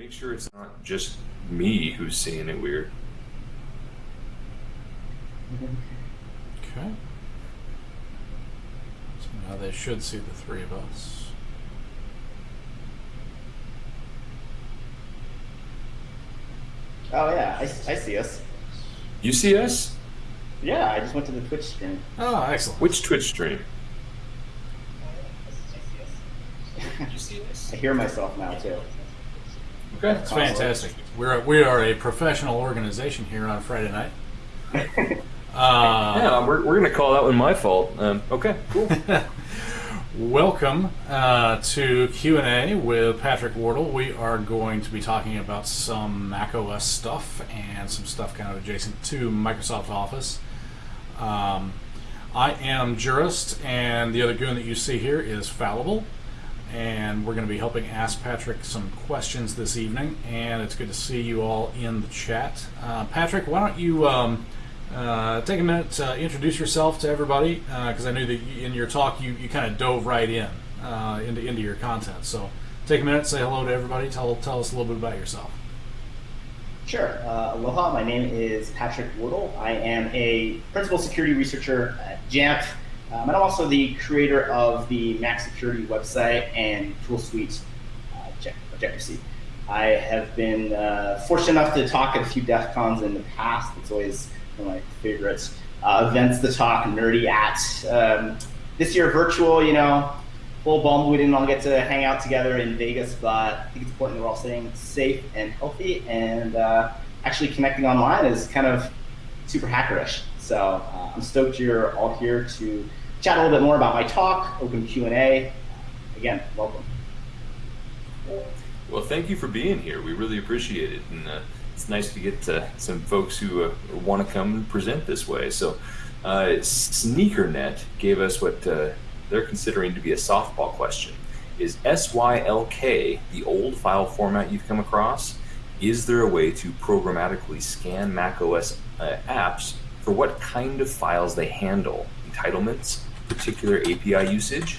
Make sure it's not just me who's seeing it weird. Okay. So now they should see the three of us. Oh yeah, I, I see us. You see us? Yeah, I just went to the Twitch stream. Oh, excellent. Which Twitch stream? you see us? I hear myself now too. Okay. It's fantastic. We're we are a professional organization here on Friday night. Uh, yeah, we're, we're going to call that one my fault. Um, okay, cool. Welcome uh, to Q&A with Patrick Wardle. We are going to be talking about some Mac OS stuff and some stuff kind of adjacent to Microsoft Office. Um, I am Jurist, and the other goon that you see here is Fallible. And we're going to be helping ask Patrick some questions this evening, and it's good to see you all in the chat. Uh, Patrick, why don't you... Um, uh, take a minute to introduce yourself to everybody, because uh, I knew that in your talk you, you kind of dove right in uh, into into your content. So take a minute, say hello to everybody, tell tell us a little bit about yourself. Sure. Uh, aloha. My name is Patrick Wardle. I am a principal security researcher at Jamf, um, and I'm also the creator of the Mac Security website and tool suite uh, Objective-See. I have been uh, fortunate enough to talk at a few DEF CONs in the past. It's always one of my favorites. Uh, events to talk nerdy at. Um, this year, virtual, you know, full bummed we didn't all get to hang out together in Vegas, but I think it's important that we're all staying safe and healthy, and uh, actually connecting online is kind of super hackerish. So uh, I'm stoked you're all here to chat a little bit more about my talk, open Q&A. Again, welcome. Well, thank you for being here. We really appreciate it. And, uh, it's nice to get uh, some folks who uh, want to come and present this way. So, uh, SneakerNet gave us what uh, they're considering to be a softball question. Is SYLK the old file format you've come across? Is there a way to programmatically scan macOS uh, apps for what kind of files they handle? Entitlements, particular API usage?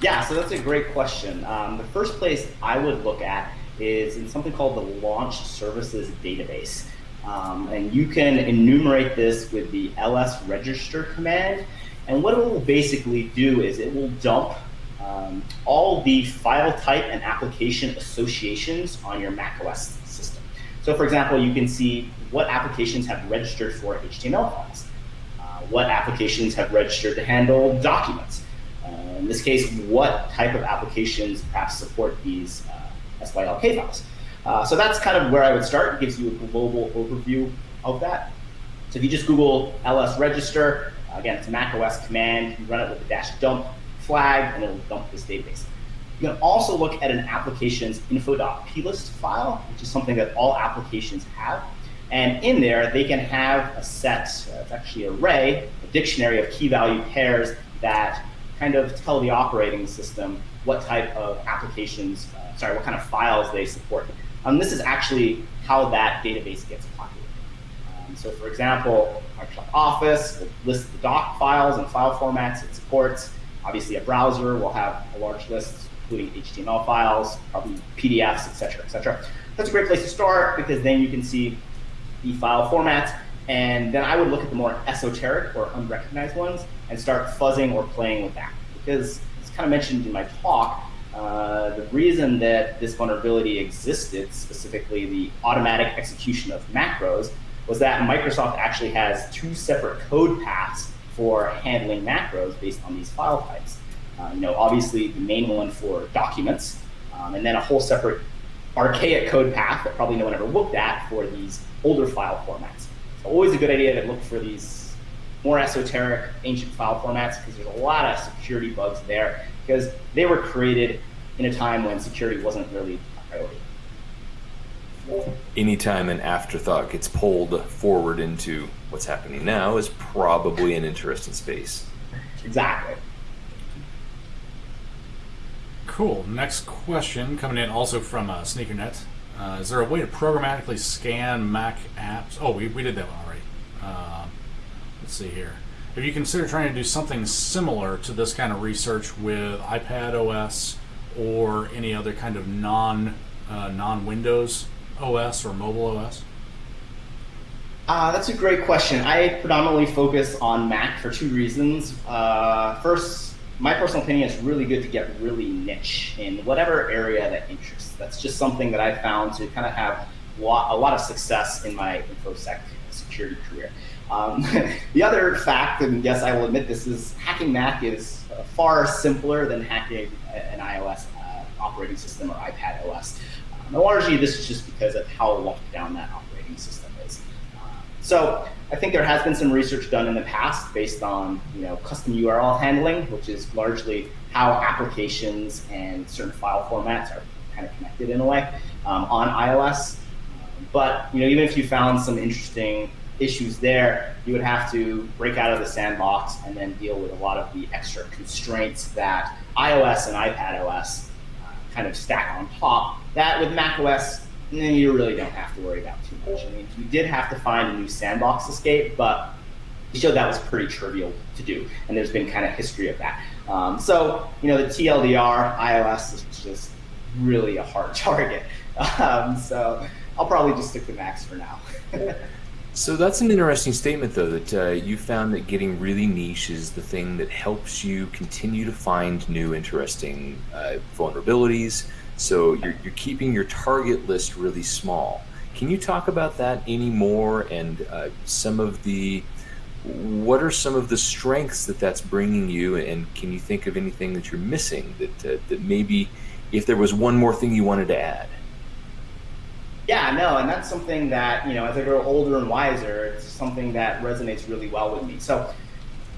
Yeah, so that's a great question. Um, the first place I would look at is in something called the Launch Services Database. Um, and you can enumerate this with the ls register command. And what it will basically do is it will dump um, all the file type and application associations on your macOS system. So for example, you can see what applications have registered for HTML files, what applications have registered to handle documents. Uh, in this case, what type of applications perhaps support these uh, SYLK files. Uh, so that's kind of where I would start. It gives you a global overview of that. So if you just Google ls register, again, it's a Mac OS command. You run it with the dash dump flag, and it'll dump this database. You can also look at an application's info.plist file, which is something that all applications have. And in there, they can have a set, uh, it's actually an array, a dictionary of key value pairs that kind of tell the operating system what type of applications uh, sorry, what kind of files they support. Um, this is actually how that database gets populated. Um, so for example, Microsoft Office will list the doc files and file formats it supports. Obviously, a browser will have a large list, including HTML files, probably PDFs, et cetera, et cetera. That's a great place to start because then you can see the file formats. And then I would look at the more esoteric or unrecognized ones and start fuzzing or playing with that. Because, as kind of mentioned in my talk, uh, the reason that this vulnerability existed, specifically the automatic execution of macros, was that Microsoft actually has two separate code paths for handling macros based on these file types. Uh, you know, obviously the main one for documents, um, and then a whole separate archaic code path that probably no one ever looked at for these older file formats. So always a good idea to look for these more esoteric ancient file formats because there's a lot of security bugs there because they were created in a time when security wasn't really a priority. Anytime an afterthought gets pulled forward into what's happening now is probably an interesting space. Exactly. Cool. Next question coming in also from uh, SneakerNet. Uh, is there a way to programmatically scan Mac apps? Oh, we, we did that one already. Uh, let's see here. Have you considered trying to do something similar to this kind of research with iPad OS or any other kind of non uh, non Windows OS or mobile OS? Uh, that's a great question. I predominantly focus on Mac for two reasons. Uh, first, my personal opinion is really good to get really niche in whatever area that interests. That's just something that I found to kind of have a lot of success in my InfoSec security career. Um, the other fact, and yes, I will admit this, is hacking Mac is far simpler than hacking an iOS uh, operating system or iPad OS. Um, and largely, this is just because of how locked down that operating system. Uh, so I think there has been some research done in the past based on you know custom URL handling, which is largely how applications and certain file formats are kind of connected in a way um, on iOS. But you know, even if you found some interesting issues there, you would have to break out of the sandbox and then deal with a lot of the extra constraints that iOS and iPad OS uh, kind of stack on top. That with Mac OS, you really don't have to worry about too much. I mean, you did have to find a new sandbox escape, but you showed that was pretty trivial to do, and there's been kind of history of that. Um, so, you know, the TLDR iOS is just really a hard target. Um, so I'll probably just stick to Macs for now. So that's an interesting statement, though, that uh, you found that getting really niche is the thing that helps you continue to find new, interesting uh, vulnerabilities. So you're, you're keeping your target list really small. Can you talk about that any more and uh, some of the what are some of the strengths that that's bringing you and can you think of anything that you're missing that uh, that maybe if there was one more thing you wanted to add yeah, no, and that's something that, you know, as I grow older and wiser, it's something that resonates really well with me. So,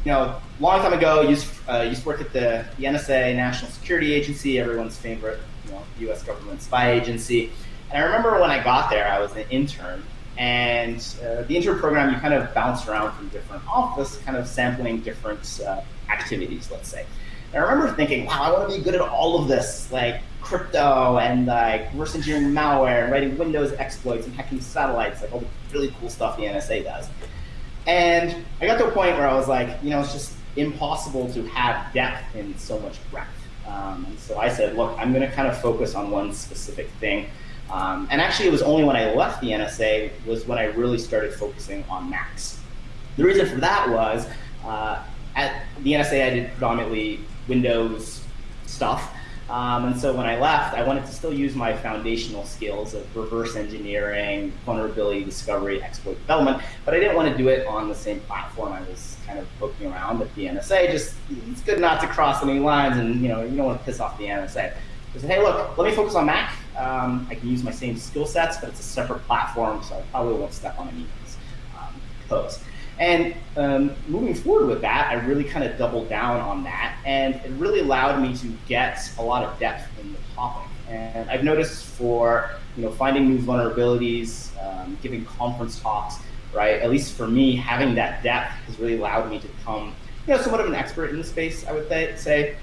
you know, long time ago, I used, uh, used to work at the, the NSA, National Security Agency, everyone's favorite, you know, U.S. government spy agency. And I remember when I got there, I was an intern, and uh, the intern program, you kind of bounce around from different offices, kind of sampling different uh, activities, let's say. And I remember thinking, wow, I want to be good at all of this, like crypto and like reverse engineering malware and writing Windows exploits and hacking satellites, like all the really cool stuff the NSA does. And I got to a point where I was like, you know, it's just impossible to have depth in so much breadth. Um, and so I said, look, I'm going to kind of focus on one specific thing. Um, and actually, it was only when I left the NSA was when I really started focusing on Macs. The reason for that was uh, at the NSA, I did predominantly Windows stuff. Um, and so when I left, I wanted to still use my foundational skills of reverse engineering, vulnerability discovery, exploit development, but I didn't want to do it on the same platform I was kind of poking around at the NSA. Just it's good not to cross any lines, and you know you don't want to piss off the NSA. I said, hey, look, let me focus on Mac. Um, I can use my same skill sets, but it's a separate platform, so I probably won't step on anyone's um, toes. And um, moving forward with that, I really kind of doubled down on that, and it really allowed me to get a lot of depth in the topic. And I've noticed for you know finding new vulnerabilities, um, giving conference talks, right? At least for me, having that depth has really allowed me to become you know somewhat of an expert in the space. I would say.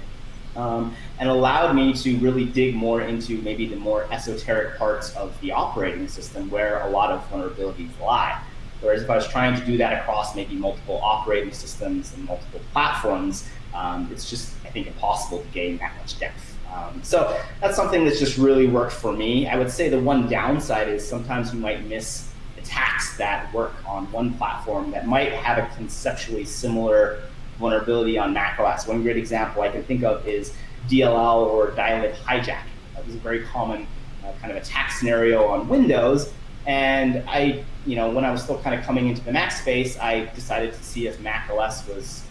Um, and allowed me to really dig more into maybe the more esoteric parts of the operating system where a lot of vulnerabilities lie. Whereas if I was trying to do that across maybe multiple operating systems and multiple platforms, um, it's just, I think, impossible to gain that much depth. Um, so that's something that's just really worked for me. I would say the one downside is sometimes you might miss attacks that work on one platform that might have a conceptually similar vulnerability on macOS. One great example I can think of is DLL or dylib hijacking. That was a very common uh, kind of attack scenario on Windows, and I you know, when I was still kind of coming into the Mac space, I decided to see if Mac OS was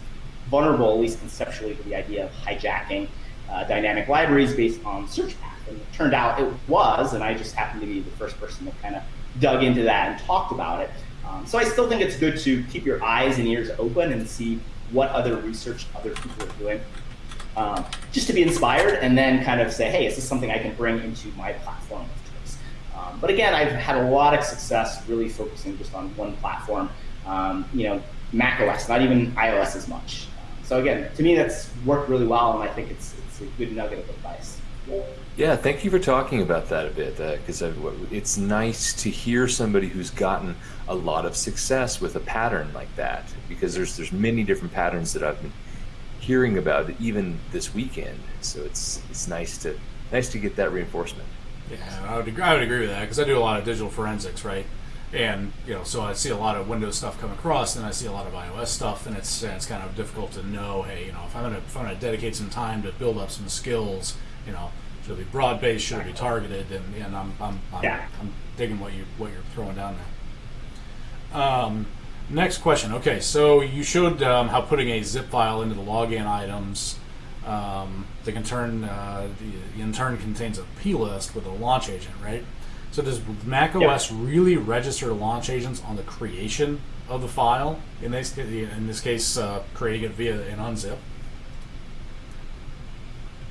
vulnerable, at least conceptually, to the idea of hijacking uh, dynamic libraries based on search path. And it turned out it was, and I just happened to be the first person that kind of dug into that and talked about it. Um, so I still think it's good to keep your eyes and ears open and see what other research other people are doing. Um, just to be inspired and then kind of say, hey, is this something I can bring into my platform um, but again, I've had a lot of success really focusing just on one platform. Um, you know, Mac OS, not even iOS as much. so again, to me, that's worked really well, and I think it's it's a good nugget of advice. Yeah, thank you for talking about that a bit, because uh, it's nice to hear somebody who's gotten a lot of success with a pattern like that. Because there's there's many different patterns that I've been hearing about even this weekend. So it's it's nice to nice to get that reinforcement. Yeah, I would agree, I would agree with that because I do a lot of digital forensics, right? And you know, so I see a lot of Windows stuff come across, and I see a lot of iOS stuff, and it's it's kind of difficult to know. Hey, you know, if I'm gonna if I'm gonna dedicate some time to build up some skills, you know, should it be broad based, should it be targeted, and, and I'm I'm, I'm, yeah. I'm digging what you what you're throwing down there. Um, next question. Okay, so you showed um, how putting a zip file into the login items um, that can uh, the, in turn contains a plist with a launch agent, right? So does Mac OS yep. really register launch agents on the creation of the file? In this in this case, uh, creating it via an unzip.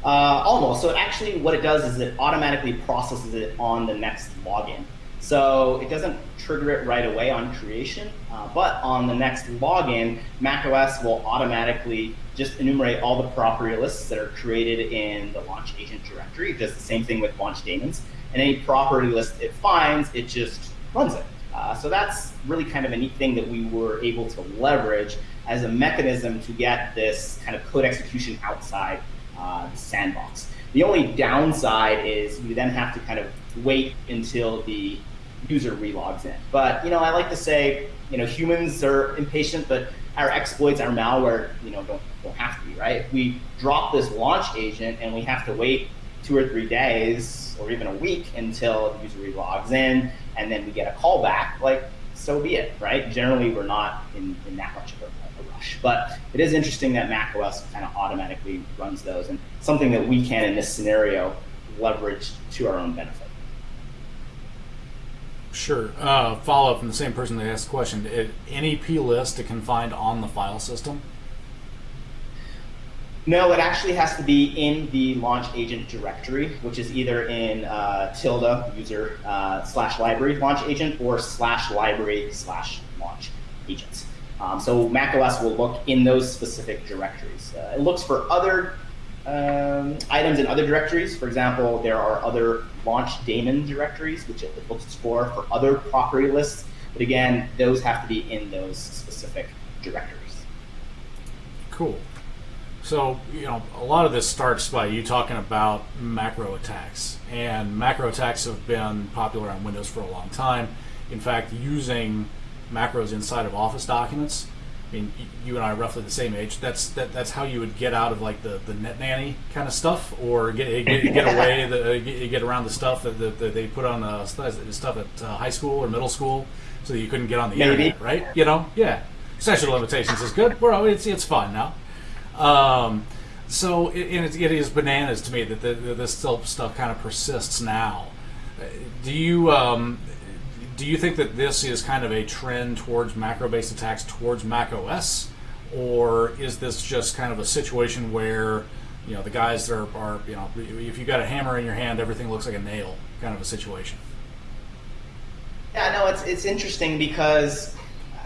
Uh, almost. So actually, what it does is it automatically processes it on the next login. So it doesn't trigger it right away on creation, uh, but on the next login, macOS will automatically just enumerate all the property lists that are created in the launch agent directory. It does the same thing with launch daemons. And any property list it finds, it just runs it. Uh, so that's really kind of a neat thing that we were able to leverage as a mechanism to get this kind of code execution outside uh, the sandbox. The only downside is you then have to kind of wait until the user relogs in. But you know, I like to say, you know, humans are impatient, but our exploits, our malware, you know, don't don't have to be right. If we drop this launch agent and we have to wait two or three days or even a week until the user relogs in, and then we get a callback, like so be it, right? Generally, we're not in, in that much of a, a rush. But it is interesting that macOS kind of automatically runs those, and something that we can in this scenario leverage to our own benefit. Sure. Uh, follow up from the same person that asked the question. Any plist it can find on the file system? No, it actually has to be in the launch agent directory, which is either in uh, tilde user uh, slash library launch agent or slash library slash launch agents. Um, so macOS will look in those specific directories. Uh, it looks for other um, items in other directories. For example, there are other launch daemon directories, which it looks for for other property lists. But again, those have to be in those specific directories. Cool. So, you know, a lot of this starts by you talking about macro attacks. And macro attacks have been popular on Windows for a long time. In fact, using macros inside of Office documents I mean, you and I are roughly the same age. That's that, that's how you would get out of like the, the net nanny kind of stuff, or get get, get away the get, get, around the stuff that, that, that they put on uh, stuff at uh, high school or middle school, so that you couldn't get on the Maybe. internet, right? You know, yeah. Of limitations is good. Well, it's it's fine now. Um, so it, it, it is bananas to me that the, this stuff kind of persists now. Do you um, do you think that this is kind of a trend towards macro-based attacks towards Mac OS, or is this just kind of a situation where you know the guys that are, are you know if you got a hammer in your hand, everything looks like a nail, kind of a situation? Yeah, no, it's it's interesting because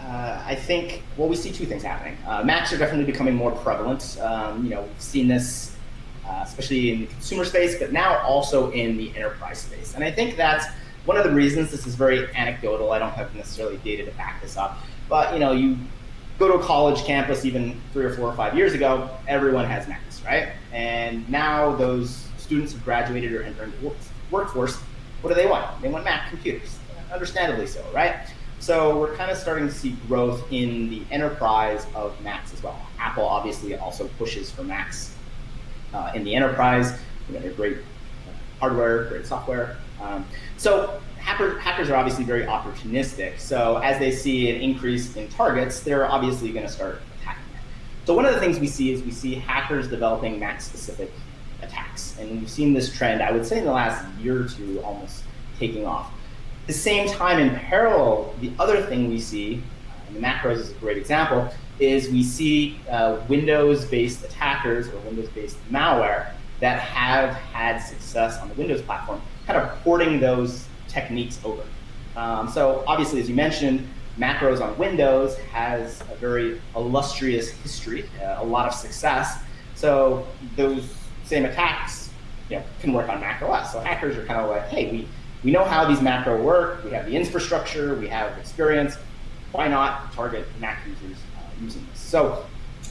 uh, I think well we see two things happening. Uh, Macs are definitely becoming more prevalent. Um, you know, we've seen this. Uh, especially in the consumer space, but now also in the enterprise space. And I think that's one of the reasons this is very anecdotal, I don't have necessarily data to back this up, but you know, you go to a college campus even three or four or five years ago, everyone has Macs, right? And now those students have graduated or entered the workforce. What do they want? They want Mac computers, understandably so, right? So we're kind of starting to see growth in the enterprise of Macs as well. Apple obviously also pushes for Macs uh, in the enterprise. You know, they're great hardware, great software. Um, so hacker, hackers are obviously very opportunistic. So as they see an increase in targets, they're obviously going to start attacking it. So one of the things we see is we see hackers developing Mac-specific attacks. And we've seen this trend, I would say in the last year or two, almost taking off. At the same time, in parallel, the other thing we see, and the macros is a great example, is we see uh, Windows-based attackers or Windows-based malware that have had success on the Windows platform, kind of porting those techniques over. Um, so obviously, as you mentioned, macros on Windows has a very illustrious history, uh, a lot of success. So those same attacks you know, can work on Mac OS. So hackers are kind of like, hey, we, we know how these macro work, we have the infrastructure, we have experience, why not target Mac users uh, using this? So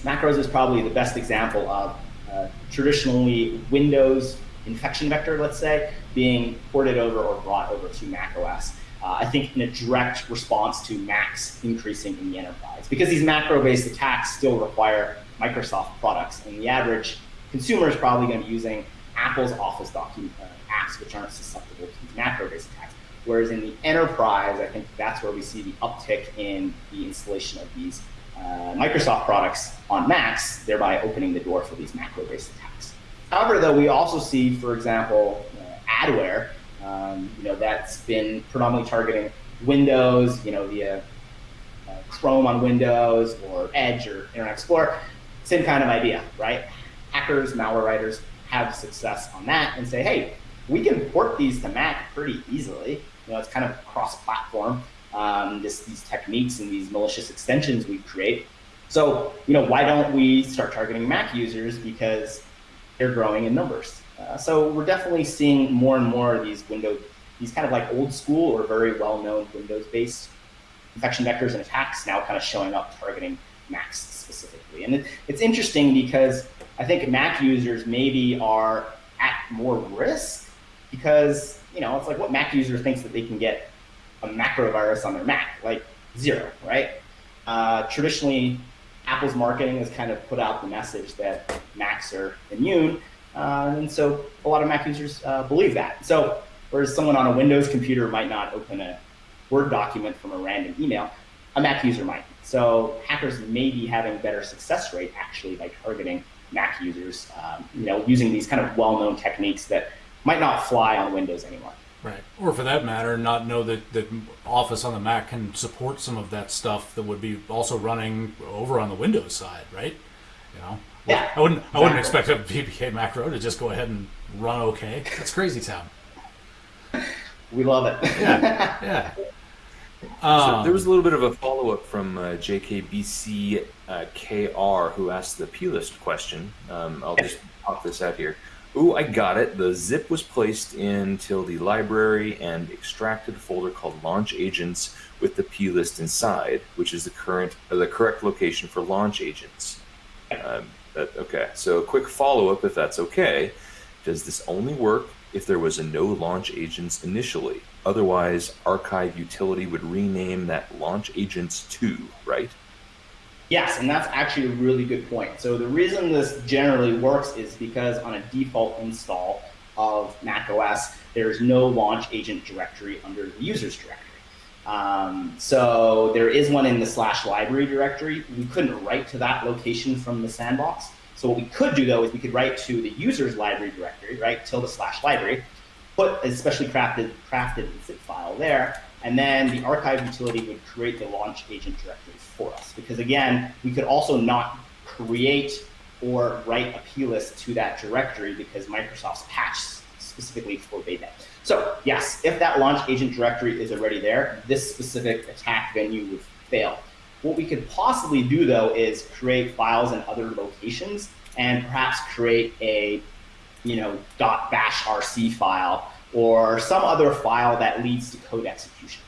macros is probably the best example of uh, traditionally Windows infection vector, let's say, being ported over or brought over to Mac OS. Uh, I think in a direct response to Macs increasing in the enterprise. Because these macro-based attacks still require Microsoft products, and the average consumer is probably going to be using Apple's Office document uh, apps, which aren't susceptible to these macro-based attacks. Whereas in the enterprise, I think that's where we see the uptick in the installation of these uh, Microsoft products on Macs, thereby opening the door for these macro-based attacks. However, though, we also see, for example, uh, adware, um, you know, that's been predominantly targeting Windows, you know, via uh, Chrome on Windows or Edge or Internet Explorer. Same kind of idea, right? Hackers, malware writers have success on that and say, hey, we can port these to Mac pretty easily. You know, it's kind of cross-platform. Um, this, these techniques and these malicious extensions we create. So, you know, why don't we start targeting Mac users because they're growing in numbers? Uh, so we're definitely seeing more and more of these Windows, these kind of like old school or very well-known Windows-based infection vectors and attacks now kind of showing up targeting Macs specifically. And it, it's interesting because I think Mac users maybe are at more risk because, you know, it's like what Mac user thinks that they can get a macro virus on their Mac? Like zero, right? Uh, traditionally, Apple's marketing has kind of put out the message that Macs are immune. Uh, and so a lot of Mac users uh, believe that. So whereas someone on a Windows computer might not open a Word document from a random email, a Mac user might. So hackers may be having better success rate actually by targeting Mac users, um, you know, using these kind of well-known techniques that might not fly on Windows anymore. Right. Or for that matter, not know that, that Office on the Mac can support some of that stuff that would be also running over on the Windows side, right? You know? Yeah. I wouldn't I wouldn't expect a VPK macro to just go ahead and run okay. That's crazy town. We love it. Yeah. Yeah. so there was a little bit of a follow up from uh, JKBC uh, who asked the plist question. Um, I'll just pop this out here. Ooh, I got it. The zip was placed in tilde library and extracted a folder called launch agents with the plist inside, which is the current uh, the correct location for launch agents. Um, that, okay, so a quick follow up if that's okay. Does this only work if there was a no launch agents initially? Otherwise, archive utility would rename that launch agents to, right? Yes, and that's actually a really good point. So the reason this generally works is because on a default install of macOS, there's no launch agent directory under the user's directory. Um, so there is one in the slash library directory. We couldn't write to that location from the sandbox. So what we could do though is we could write to the user's library directory, right, tilde slash library, put a specially crafted crafted zip file there, and then the archive utility would create the launch agent directory for us. Because again, we could also not create or write a plist to that directory because Microsoft's patch specifically forbade that. So yes, if that launch agent directory is already there, this specific attack venue would fail. What we could possibly do though is create files in other locations and perhaps create a you know, .bash rc file or some other file that leads to code execution.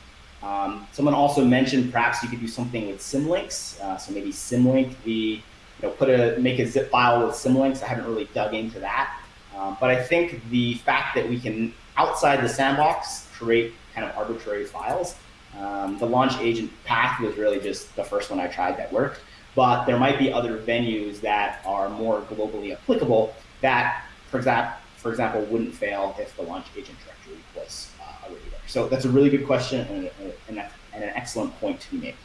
Um, someone also mentioned perhaps you could do something with symlinks. Uh, so maybe symlink the, you know, put a make a zip file with symlinks. I haven't really dug into that, um, but I think the fact that we can outside the sandbox create kind of arbitrary files. Um, the launch agent path was really just the first one I tried that worked, but there might be other venues that are more globally applicable that, for example, for example, wouldn't fail if the launch agent directory was uh, already there. So that's a really good question and, and, and an excellent point to be made.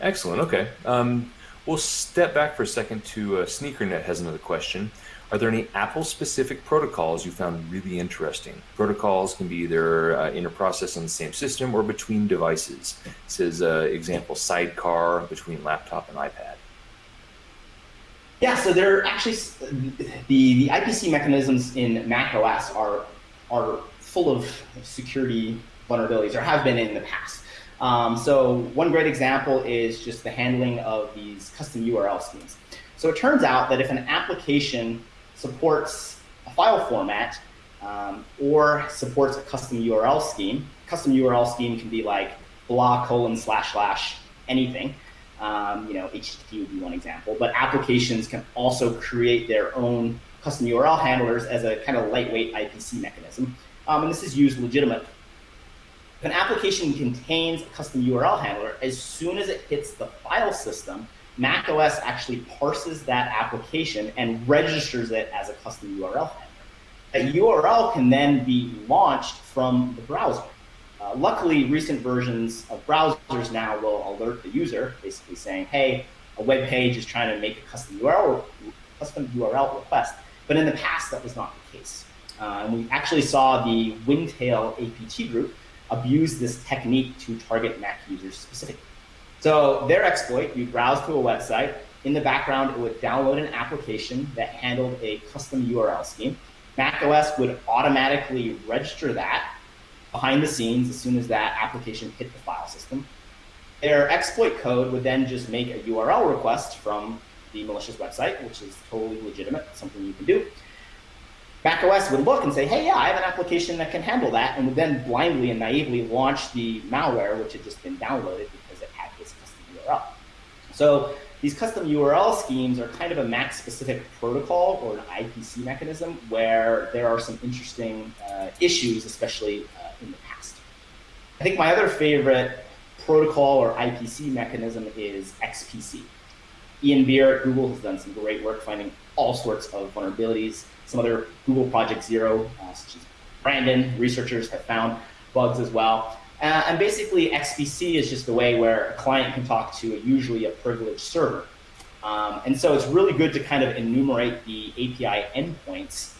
Excellent. Okay. Um, we'll step back for a second to uh, SneakerNet has another question. Are there any Apple-specific protocols you found really interesting? Protocols can be either uh, process on the same system or between devices. It says, uh, example, sidecar between laptop and iPad. Yeah, so there are actually the the IPC mechanisms in Mac OS are are full of security vulnerabilities, or have been in the past. Um, so one great example is just the handling of these custom URL schemes. So it turns out that if an application supports a file format um, or supports a custom URL scheme, custom URL scheme can be like blah colon slash slash anything. Um, you know, HTTP would be one example, but applications can also create their own custom URL handlers as a kind of lightweight IPC mechanism. Um, and this is used legitimate. If an application contains a custom URL handler, as soon as it hits the file system, macOS actually parses that application and registers it as a custom URL handler. A URL can then be launched from the browser. Uh, luckily, recent versions of browsers now will alert the user, basically saying, hey, a web page is trying to make a custom URL, custom URL request. But in the past, that was not the case. Uh, and we actually saw the Windtail APT group abuse this technique to target Mac users specifically. So their exploit, you browse to a website. In the background, it would download an application that handled a custom URL scheme. Mac OS would automatically register that behind the scenes as soon as that application hit the file system. Their exploit code would then just make a URL request from the malicious website, which is totally legitimate, something you can do. macOS would look and say, hey, yeah, I have an application that can handle that, and would then blindly and naively launch the malware, which had just been downloaded because it had this custom URL. So these custom URL schemes are kind of a Mac-specific protocol or an IPC mechanism where there are some interesting uh, issues, especially uh, in the past. I think my other favorite protocol or IPC mechanism is XPC. Ian Beer at Google has done some great work finding all sorts of vulnerabilities. Some other Google Project Zero, uh, such as Brandon, researchers have found bugs as well. Uh, and basically, XPC is just a way where a client can talk to a, usually a privileged server. Um, and so it's really good to kind of enumerate the API endpoints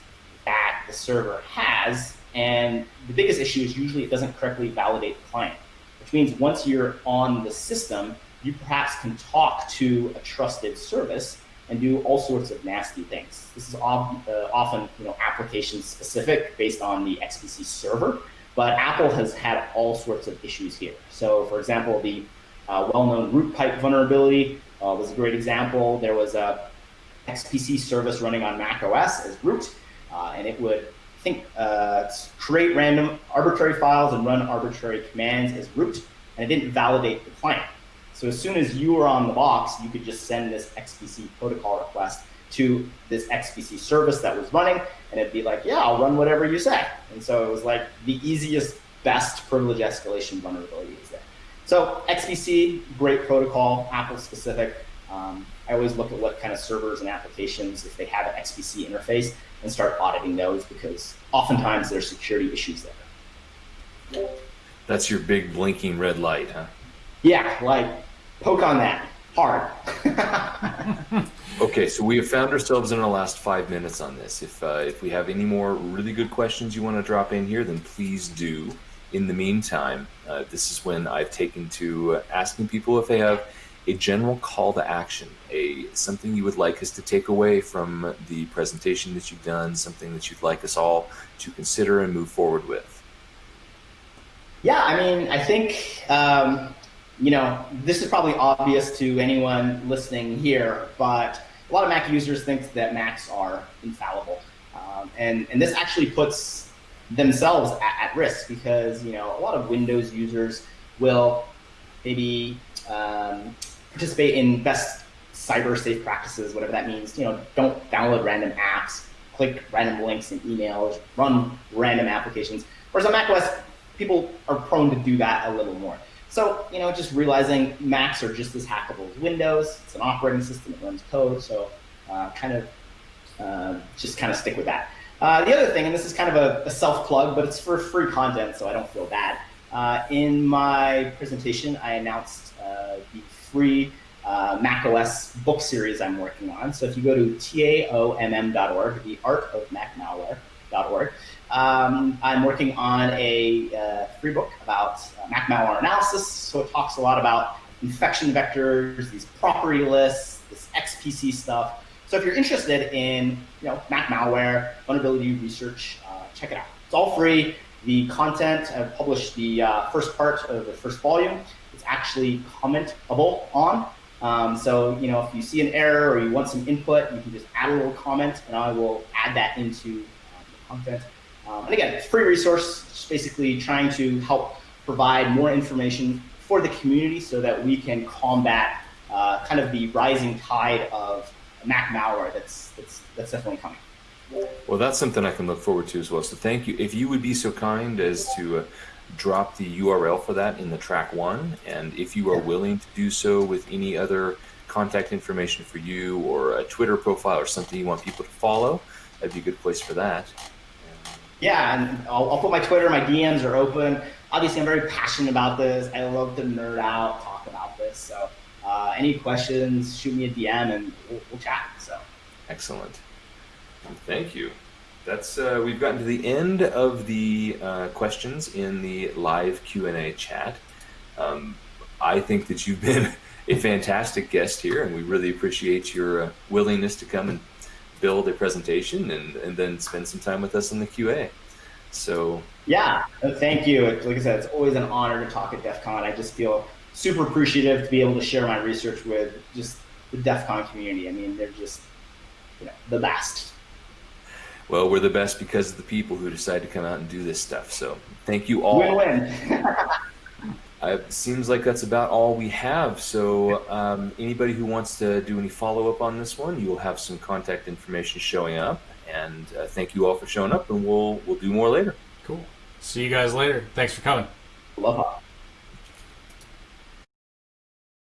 that the server has. And the biggest issue is usually it doesn't correctly validate the client, which means once you're on the system, you perhaps can talk to a trusted service and do all sorts of nasty things. This is uh, often you know, application specific based on the XPC server, but Apple has had all sorts of issues here. So for example, the uh, well-known root pipe vulnerability uh, was a great example. There was a XPC service running on Mac OS as root, uh, and it would think uh, create random arbitrary files and run arbitrary commands as root, and it didn't validate the client. So as soon as you were on the box, you could just send this XPC protocol request to this XPC service that was running, and it'd be like, yeah, I'll run whatever you say. And so it was like the easiest, best privilege escalation vulnerability is there. So XPC, great protocol, Apple specific. Um, I always look at what kind of servers and applications, if they have an XPC interface, and start auditing those because oftentimes there's security issues there. That's your big blinking red light, huh? Yeah, like poke on that hard. okay, so we have found ourselves in our last five minutes on this. If uh, if we have any more really good questions you want to drop in here, then please do. In the meantime, uh, this is when I've taken to asking people if they have a general call to action, a something you would like us to take away from the presentation that you've done, something that you'd like us all to consider and move forward with. Yeah, I mean, I think um, you know, this is probably obvious to anyone listening here, but a lot of Mac users think that Macs are infallible. Um, and, and this actually puts themselves at, at, risk because, you know, a lot of Windows users will maybe um, participate in best cyber safe practices, whatever that means. You know, don't download random apps, click random links in emails, run random applications. Whereas on macOS, people are prone to do that a little more. So, you know, just realizing Macs are just as hackable as Windows. It's an operating system, it runs code, so uh, kind of uh, just kind of stick with that. Uh, the other thing, and this is kind of a, a self-plug, but it's for free content, so I don't feel bad. Uh, in my presentation, I announced uh, the free uh, macOS book series I'm working on. So if you go to taomm.org, the art of Mac malware.org, um, I'm working on a uh, free book about uh, Mac malware analysis. So it talks a lot about infection vectors, these property lists, this XPC stuff. So if you're interested in you know Mac malware vulnerability research, uh, check it out. It's all free. The content I've published the uh, first part of the first volume. Actually commentable on. Um, so you know if you see an error or you want some input, you can just add a little comment, and I will add that into uh, the content. Um, and again, it's a free resource, just basically trying to help provide more information for the community so that we can combat uh, kind of the rising tide of Mac malware that's that's that's definitely coming. Well, that's something I can look forward to as well. So thank you. If you would be so kind as to uh, drop the URL for that in the track one, and if you are willing to do so with any other contact information for you or a Twitter profile or something you want people to follow, that'd be a good place for that. Yeah, and I'll, I'll put my Twitter. My DMs are open. Obviously, I'm very passionate about this. I love to nerd out, talk about this. So, uh, any questions, shoot me a DM, and we'll, we'll chat. So, excellent. Thank you. That's uh, we've gotten to the end of the uh, questions in the live Q and A chat. Um, I think that you've been a fantastic guest here, and we really appreciate your uh, willingness to come and build a presentation and, and then spend some time with us in the QA. So yeah, thank you. Like I said, it's always an honor to talk at DEF CON. I just feel super appreciative to be able to share my research with just the DEF CON community. I mean, they're just you know, the best. Well, we're the best because of the people who decide to come out and do this stuff. So thank you all. Win-win. it seems like that's about all we have. So um, anybody who wants to do any follow-up on this one, you'll have some contact information showing up. And uh, thank you all for showing up, and we'll we'll do more later. Cool. See you guys later. Thanks for coming. Aloha.